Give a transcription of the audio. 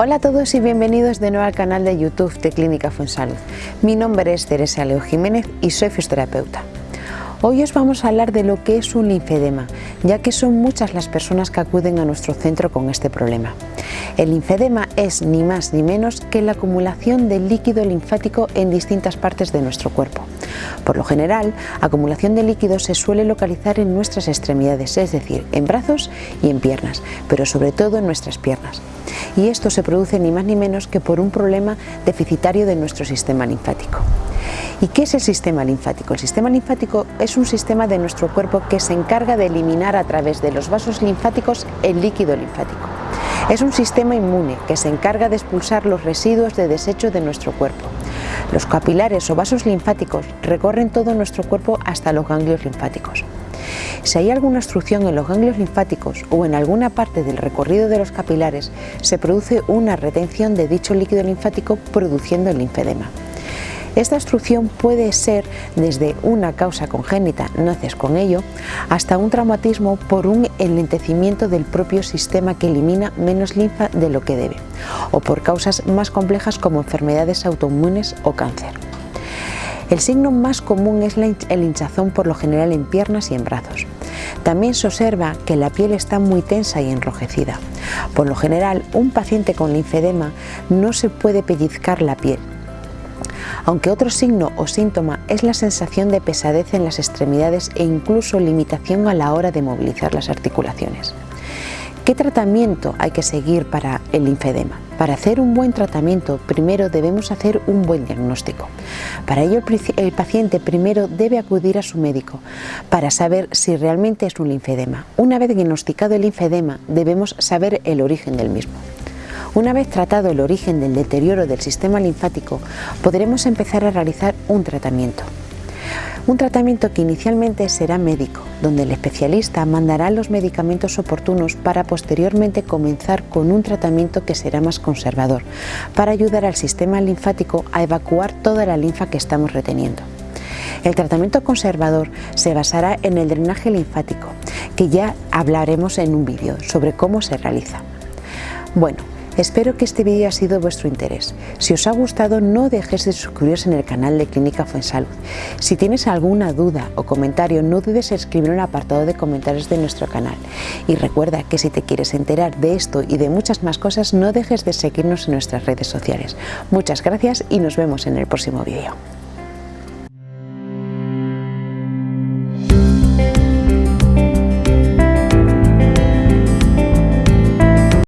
Hola a todos y bienvenidos de nuevo al canal de YouTube de Clínica Fuensalud. Mi nombre es Teresa Leo Jiménez y soy fisioterapeuta. Hoy os vamos a hablar de lo que es un linfedema, ya que son muchas las personas que acuden a nuestro centro con este problema. El linfedema es ni más ni menos que la acumulación de líquido linfático en distintas partes de nuestro cuerpo. Por lo general, acumulación de líquido se suele localizar en nuestras extremidades, es decir, en brazos y en piernas, pero sobre todo en nuestras piernas. Y esto se produce ni más ni menos que por un problema deficitario de nuestro sistema linfático. ¿Y qué es el sistema linfático? El sistema linfático es un sistema de nuestro cuerpo que se encarga de eliminar a través de los vasos linfáticos el líquido linfático. Es un sistema inmune que se encarga de expulsar los residuos de desecho de nuestro cuerpo. Los capilares o vasos linfáticos recorren todo nuestro cuerpo hasta los ganglios linfáticos. Si hay alguna obstrucción en los ganglios linfáticos o en alguna parte del recorrido de los capilares, se produce una retención de dicho líquido linfático produciendo el linfedema. Esta obstrucción puede ser desde una causa congénita, naces con ello, hasta un traumatismo por un enlentecimiento del propio sistema que elimina menos linfa de lo que debe, o por causas más complejas como enfermedades autoinmunes o cáncer. El signo más común es el hinchazón por lo general en piernas y en brazos. También se observa que la piel está muy tensa y enrojecida. Por lo general, un paciente con linfedema no se puede pellizcar la piel, aunque otro signo o síntoma es la sensación de pesadez en las extremidades e incluso limitación a la hora de movilizar las articulaciones. ¿Qué tratamiento hay que seguir para el linfedema? Para hacer un buen tratamiento primero debemos hacer un buen diagnóstico. Para ello el paciente primero debe acudir a su médico para saber si realmente es un linfedema. Una vez diagnosticado el linfedema debemos saber el origen del mismo. Una vez tratado el origen del deterioro del sistema linfático, podremos empezar a realizar un tratamiento. Un tratamiento que inicialmente será médico, donde el especialista mandará los medicamentos oportunos para posteriormente comenzar con un tratamiento que será más conservador, para ayudar al sistema linfático a evacuar toda la linfa que estamos reteniendo. El tratamiento conservador se basará en el drenaje linfático, que ya hablaremos en un vídeo sobre cómo se realiza. Bueno, Espero que este vídeo haya sido de vuestro interés. Si os ha gustado no dejes de suscribiros en el canal de Clínica Fuensalud. Si tienes alguna duda o comentario no dudes en escribir en el apartado de comentarios de nuestro canal. Y recuerda que si te quieres enterar de esto y de muchas más cosas no dejes de seguirnos en nuestras redes sociales. Muchas gracias y nos vemos en el próximo vídeo.